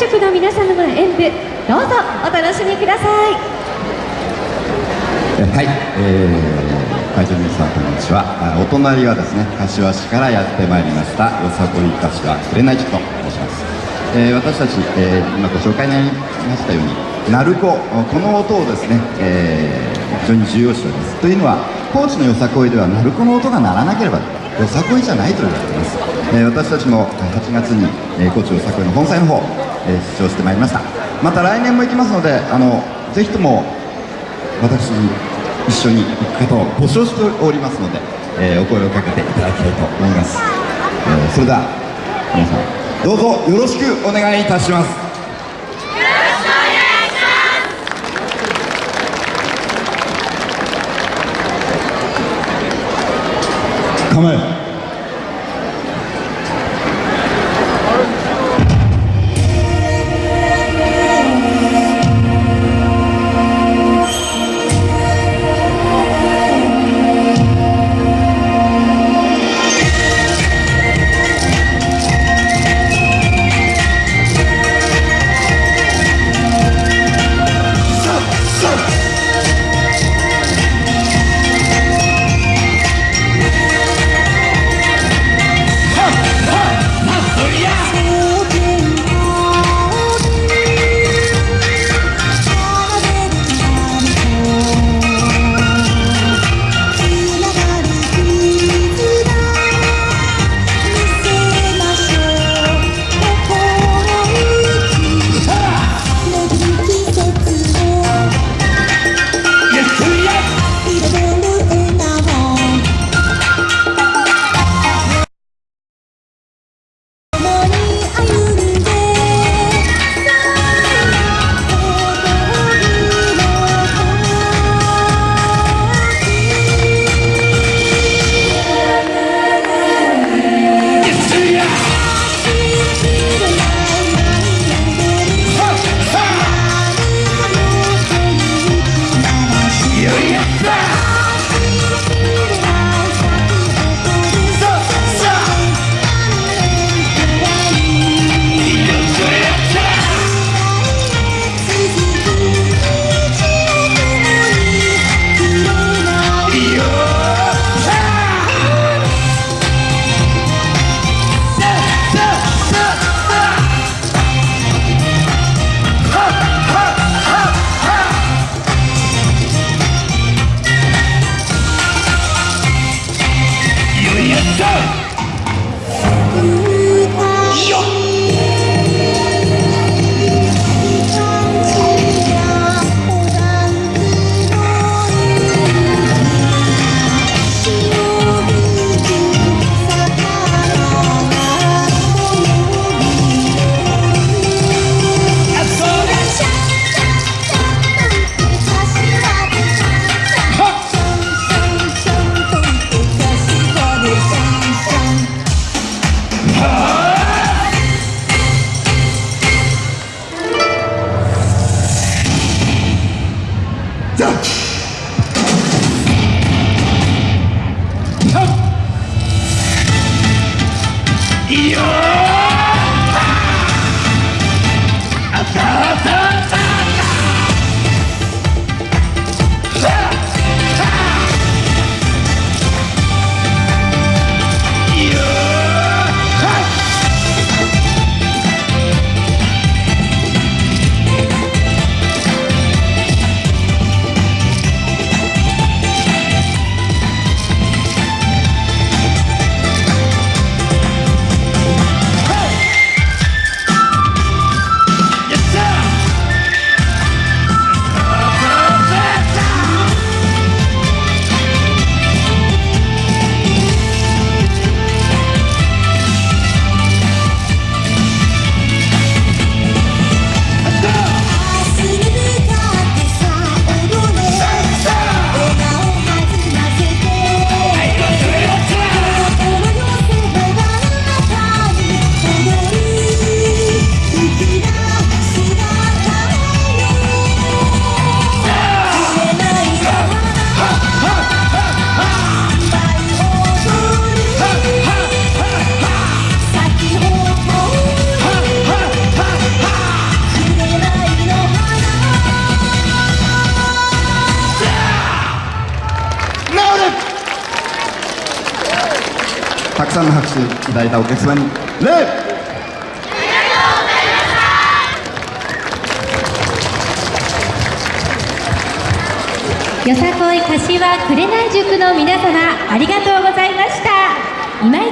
塾の皆様の演舞どうぞお楽しみください。はい、えー、会場の皆さんこんにちは。お隣はですね柏市からやってまいりましたよさこい柏紅塾と申します、えー、私たち、えー、今ご紹介になりましたように鳴子この音をですね、えー、非常に重要視しております。というのは高知のよさこいでは鳴子の音が鳴らなければよさこいじゃないと言われています、えー、私たちも8月に、えー、高知よさこいの本祭の方えー、出場してまいりました。また来年も行きますのであのぜひとも私に一緒に行く方を募集しておりますので、えー、お声をかけていただきたいと思います、えー、それでは皆さんどうぞよろしくお願いいたします。構え。さんの拍手いただいたお客様に。礼よさこい柏紅塾の皆様ありがとうございました。今一